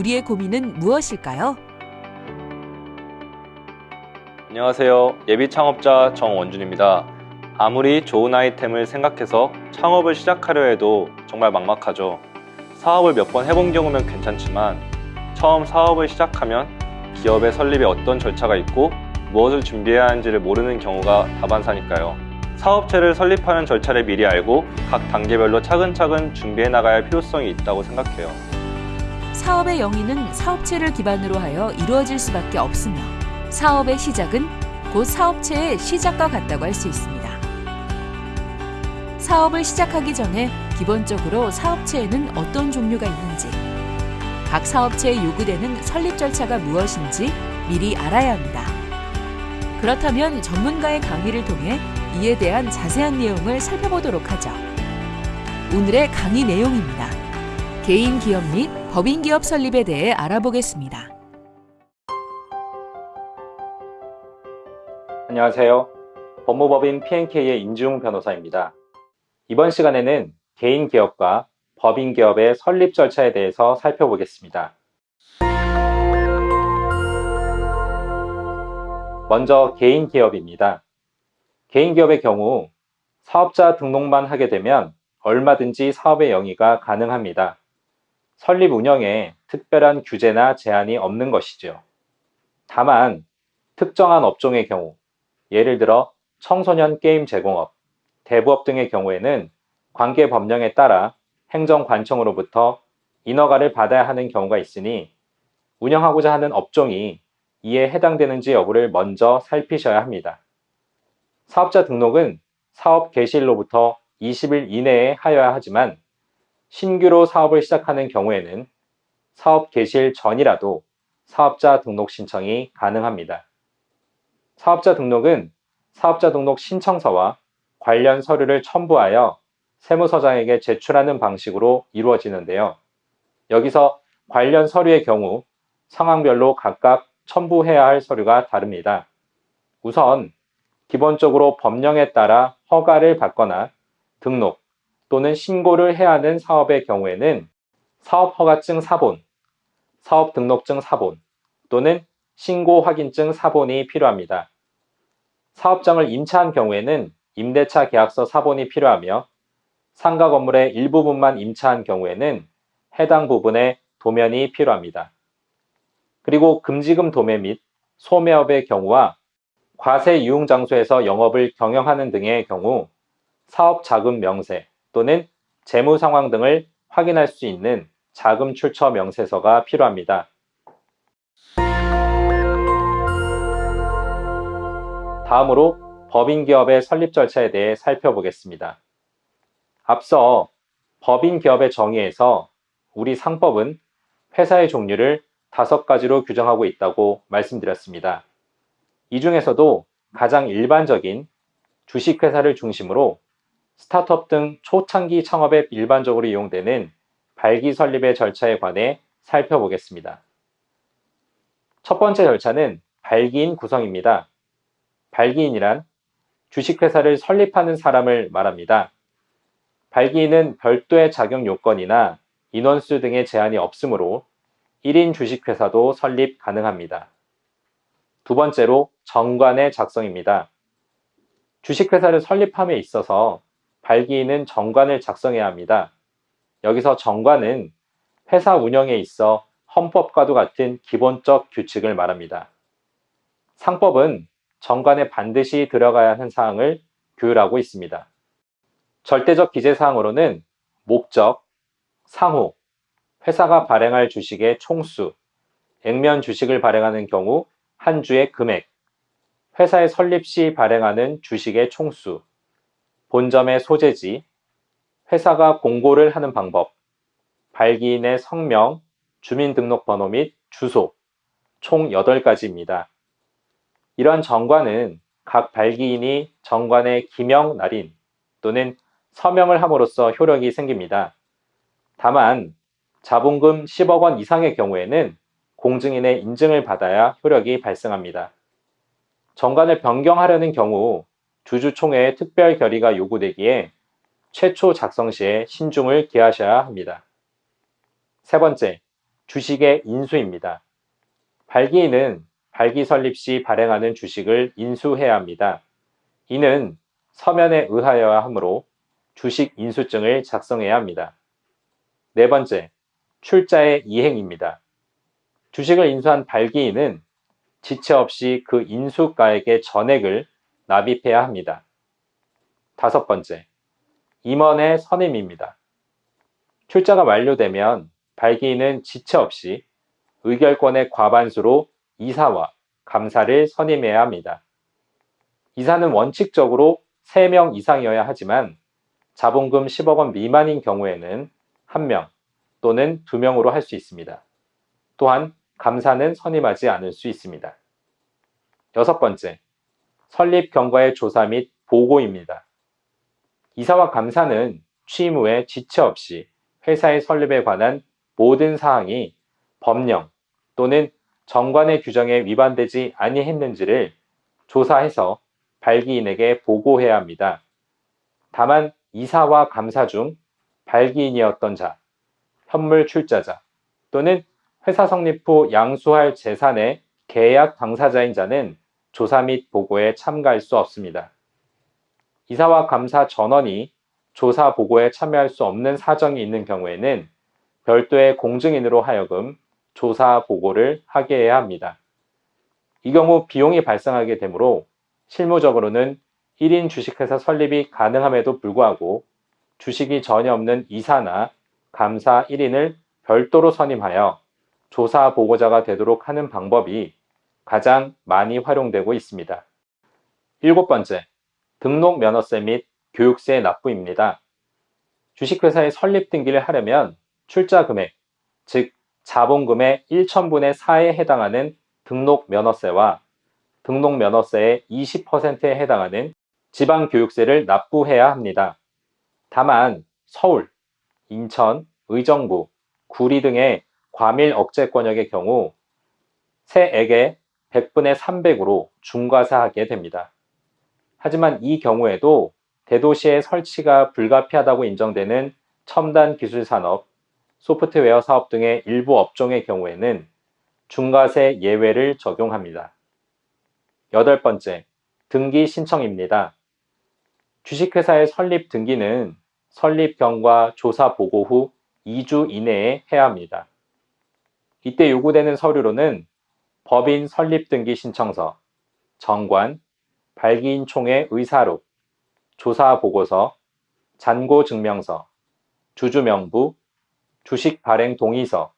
우리의 고민은 무엇일까요? 안녕하세요. 예비 창업자 정원준입니다. 아무리 좋은 아이템을 생각해서 창업을 시작하려 해도 정말 막막하죠. 사업을 몇 번 해본 경우면 괜찮지만 처음 사업을 시작하면 기업의 설립에 어떤 절차가 있고 무엇을 준비해야 하는지를 모르는 경우가 다반사니까요. 사업체를 설립하는 절차를 미리 알고 각 단계별로 차근차근 준비해 나가야 할 필요성이 있다고 생각해요. 사업의 영위는 사업체를 기반으로 하여 이루어질 수밖에 없으며 사업의 시작은 곧 사업체의 시작과 같다고 할 수 있습니다. 사업을 시작하기 전에 기본적으로 사업체에는 어떤 종류가 있는지, 각 사업체에 요구되는 설립 절차가 무엇인지 미리 알아야 합니다. 그렇다면 전문가의 강의를 통해 이에 대한 자세한 내용을 살펴보도록 하죠. 오늘의 강의 내용입니다. 개인 기업 및 법인 기업 설립에 대해 알아보겠습니다. 안녕하세요. 법무법인 P&K의 임지웅 변호사입니다. 이번 시간에는 개인 기업과 법인 기업의 설립 절차에 대해서 살펴보겠습니다. 먼저 개인 기업입니다. 개인 기업의 경우 사업자 등록만 하게 되면 얼마든지 사업의 영위가 가능합니다. 설립 운영에 특별한 규제나 제한이 없는 것이죠. 다만 특정한 업종의 경우 예를 들어 청소년 게임 제공업, 대부업 등의 경우에는 관계 법령에 따라 행정관청으로부터 인허가를 받아야 하는 경우가 있으니 운영하고자 하는 업종이 이에 해당되는지 여부를 먼저 살피셔야 합니다. 사업자 등록은 사업 개시일로부터 20일 이내에 하여야 하지만 신규로 사업을 시작하는 경우에는 사업 개시일 전이라도 사업자 등록 신청이 가능합니다. 사업자 등록은 사업자 등록 신청서와 관련 서류를 첨부하여 세무서장에게 제출하는 방식으로 이루어지는데요. 여기서 관련 서류의 경우 상황별로 각각 첨부해야 할 서류가 다릅니다. 우선 기본적으로 법령에 따라 허가를 받거나 등록 또는 신고를 해야 하는 사업의 경우에는 사업허가증 사본, 사업등록증 사본 또는 신고확인증 사본이 필요합니다. 사업장을 임차한 경우에는 임대차 계약서 사본이 필요하며 상가 건물의 일부분만 임차한 경우에는 해당 부분의 도면이 필요합니다. 그리고 금지금 도매 및 소매업의 경우와 과세 유흥 장소에서 영업을 경영하는 등의 경우 사업 자금 명세 또는 재무 상황 등을 확인할 수 있는 자금 출처 명세서가 필요합니다. 다음으로 법인 기업의 설립 절차에 대해 살펴보겠습니다. 앞서 법인 기업의 정의에서 우리 상법은 회사의 종류를 다섯 가지로 규정하고 있다고 말씀드렸습니다. 이 중에서도 가장 일반적인 주식회사를 중심으로 스타트업 등 초창기 창업에 일반적으로 이용되는 발기 설립의 절차에 관해 살펴보겠습니다. 첫 번째 절차는 발기인 구성입니다. 발기인이란 주식회사를 설립하는 사람을 말합니다. 발기인은 별도의 자격 요건이나 인원수 등의 제한이 없으므로 1인 주식회사도 설립 가능합니다. 두 번째로 정관의 작성입니다. 주식회사를 설립함에 있어서 발기인은 정관을 작성해야 합니다. 여기서 정관은 회사 운영에 있어 헌법과도 같은 기본적 규칙을 말합니다. 상법은 정관에 반드시 들어가야 하는 사항을 규율하고 있습니다. 절대적 기재사항으로는 목적, 상호, 회사가 발행할 주식의 총수, 액면 주식을 발행하는 경우 한 주의 금액, 회사의 설립 시 발행하는 주식의 총수, 본점의 소재지, 회사가 공고를 하는 방법, 발기인의 성명, 주민등록번호 및 주소, 총 8가지입니다. 이러한 정관은 각 발기인이 정관의 기명 날인 또는 서명을 함으로써 효력이 생깁니다. 다만 자본금 10억 원 이상의 경우에는 공증인의 인증을 받아야 효력이 발생합니다. 정관을 변경하려는 경우 주주총회의 특별 결의가 요구되기에 최초 작성 시에 신중을 기하셔야 합니다. 세 번째, 주식의 인수입니다. 발기인은 발기 설립 시 발행하는 주식을 인수해야 합니다. 이는 서면에 의하여야 하므로 주식 인수증을 작성해야 합니다. 네 번째, 출자의 이행입니다. 주식을 인수한 발기인은 지체 없이 그 인수가액의 전액을 납입해야 합니다. 다섯 번째, 임원의 선임입니다. 출자가 완료되면 발기인은 지체 없이 의결권의 과반수로 이사와 감사를 선임해야 합니다. 이사는 원칙적으로 3명 이상이어야 하지만 자본금 10억 원 미만인 경우에는 1명 또는 2명으로 할 수 있습니다. 또한 감사는 선임하지 않을 수 있습니다. 여섯 번째, 설립 경과의 조사 및 보고입니다. 이사와 감사는 취임 후에 지체 없이 회사의 설립에 관한 모든 사항이 법령 또는 정관의 규정에 위반되지 아니했는지를 조사해서 발기인에게 보고해야 합니다. 다만 이사와 감사 중 발기인이었던 자, 현물 출자자 또는 회사 성립 후 양수할 재산의 계약 당사자인 자는 조사 및 보고에 참가할 수 없습니다. 이사와 감사 전원이 조사 보고에 참여할 수 없는 사정이 있는 경우에는 별도의 공증인으로 하여금 조사 보고를 하게 해야 합니다. 이 경우 비용이 발생하게 되므로 실무적으로는 1인 주식회사 설립이 가능함에도 불구하고 주식이 전혀 없는 이사나 감사 1인을 별도로 선임하여 조사 보고자가 되도록 하는 방법이 가장 많이 활용되고 있습니다. 일곱 번째, 등록 면허세 및 교육세 납부입니다. 주식회사의 설립 등기를 하려면 출자 금액, 즉 자본금의 1천분의 4에 해당하는 등록 면허세와 등록 면허세의 20%에 해당하는 지방교육세를 납부해야 합니다. 다만 서울, 인천, 의정부, 구리 등의 과밀 억제 권역의 경우 세액의 100분의 300으로 중과사하게 됩니다. 하지만 이 경우에도 대도시의 설치가 불가피하다고 인정되는 첨단 기술 산업, 소프트웨어 사업 등의 일부 업종의 경우에는 중과세 예외를 적용합니다. 여덟 번째, 등기 신청입니다. 주식회사의 설립 등기는 설립 경과 조사 보고 후 2주 이내에 해야 합니다. 이때 요구되는 서류로는 법인 설립 등기 신청서, 정관, 발기인 총회 의사록, 조사 보고서, 잔고 증명서, 주주 명부, 주식 발행 동의서,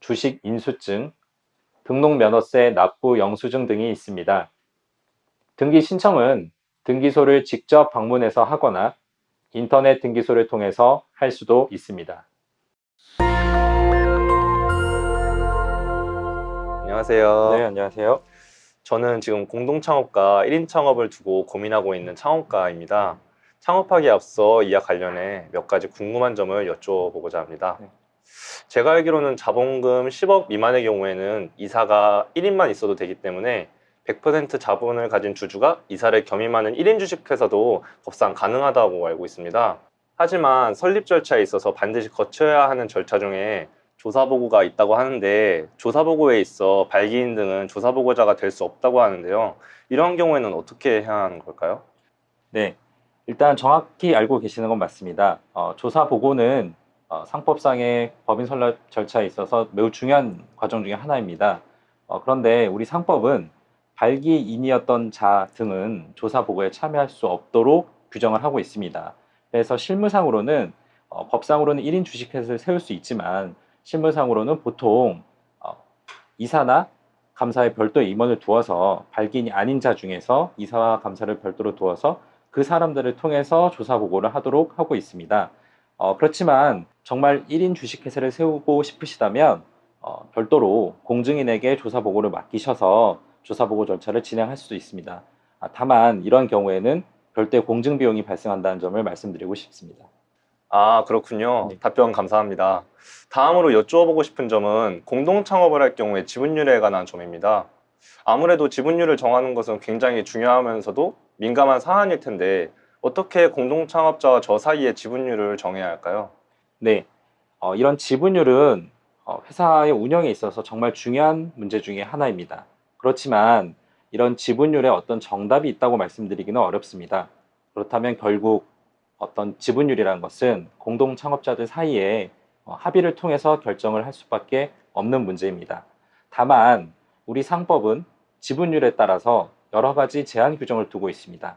주식 인수증, 등록 면허세 납부 영수증 등이 있습니다. 등기 신청은 등기소를 직접 방문해서 하거나 인터넷 등기소를 통해서 할 수도 있습니다. 안녕하세요. 네, 안녕하세요. 저는 지금 공동창업과 1인 창업을 두고 고민하고 있는 창업가입니다. 창업하기에 앞서 이와 관련해 몇 가지 궁금한 점을 여쭤보고자 합니다. 네. 제가 알기로는 자본금 10억 미만의 경우에는 이사가 1인만 있어도 되기 때문에 100% 자본을 가진 주주가 이사를 겸임하는 1인 주식회사도 법상 가능하다고 알고 있습니다. 하지만 설립 절차에 있어서 반드시 거쳐야 하는 절차 중에 조사보고가 있다고 하는데 조사보고에 있어 발기인 등은 조사보고자가 될 수 없다고 하는데요. 이런 경우에는 어떻게 해야 하는 걸까요? 네, 일단 정확히 알고 계시는 건 맞습니다. 어, 조사 보고는 어, 상법상의 법인 설립 절차에 있어서 매우 중요한 과정 중에 하나입니다. 어, 그런데 우리 상법은 발기인이었던 자 등은 조사 보고에 참여할 수 없도록 규정을 하고 있습니다. 그래서 실무상으로는 어, 법상으로는 1인 주식회사를 세울 수 있지만 실무상으로는 보통 어, 이사나 감사에 별도의 임원을 두어서 발기인이 아닌 자 중에서 이사와 감사를 별도로 두어서 그 사람들을 통해서 조사 보고를 하도록 하고 있습니다. 어, 그렇지만 정말 1인 주식회사를 세우고 싶으시다면 어, 별도로 공증인에게 조사 보고를 맡기셔서 조사 보고 절차를 진행할 수도 있습니다. 아, 다만 이러한 경우에는 별도의 공증 비용이 발생한다는 점을 말씀드리고 싶습니다. 아 그렇군요. 네. 답변 감사합니다. 다음으로 여쭈어보고 싶은 점은 공동 창업을 할 경우에 지분율에 관한 점입니다. 아무래도 지분율을 정하는 것은 굉장히 중요하면서도 민감한 사안일 텐데 어떻게 공동 창업자와 저 사이의 지분율을 정해야 할까요? 네, 어, 이런 지분율은 어, 회사의 운영에 있어서 정말 중요한 문제 중에 하나입니다. 그렇지만 이런 지분율에 어떤 정답이 있다고 말씀드리기는 어렵습니다. 그렇다면 결국 어떤 지분율이라는 것은 공동 창업자들 사이에 어, 합의를 통해서 결정을 할 수밖에 없는 문제입니다. 다만 우리 상법은 지분율에 따라서 여러 가지 제한 규정을 두고 있습니다.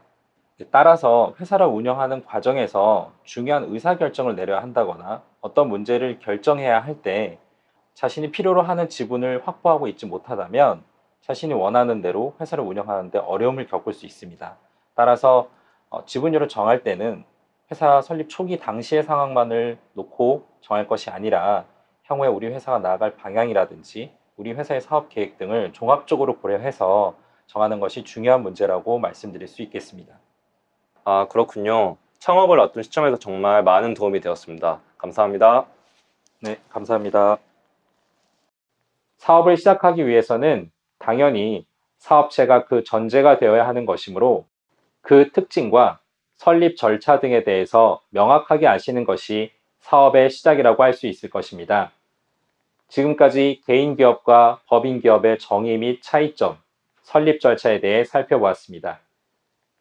따라서 회사를 운영하는 과정에서 중요한 의사결정을 내려야 한다거나 어떤 문제를 결정해야 할 때 자신이 필요로 하는 지분을 확보하고 있지 못하다면 자신이 원하는 대로 회사를 운영하는데 어려움을 겪을 수 있습니다. 따라서 어, 지분율을 정할 때는 회사 설립 초기 당시의 상황만을 놓고 정할 것이 아니라 향후에 우리 회사가 나아갈 방향이라든지 우리 회사의 사업 계획 등을 종합적으로 고려해서 정하는 것이 중요한 문제라고 말씀드릴 수 있겠습니다. 아, 그렇군요. 창업을 앞둔 시점에서 정말 많은 도움이 되었습니다. 감사합니다. 네, 감사합니다. 사업을 시작하기 위해서는 당연히 사업체가 그 전제가 되어야 하는 것이므로 그 특징과 설립 절차 등에 대해서 명확하게 아시는 것이 사업의 시작이라고 할 수 있을 것입니다. 지금까지 개인 기업과 법인 기업의 정의 및 차이점, 설립 절차에 대해 살펴보았습니다.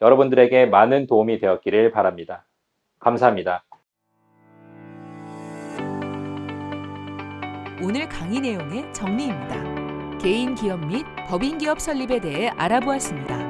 여러분들에게 많은 도움이 되었기를 바랍니다. 감사합니다. 오늘 강의 내용의 정리입니다. 개인 기업 및 법인 기업 설립에 대해 알아보았습니다.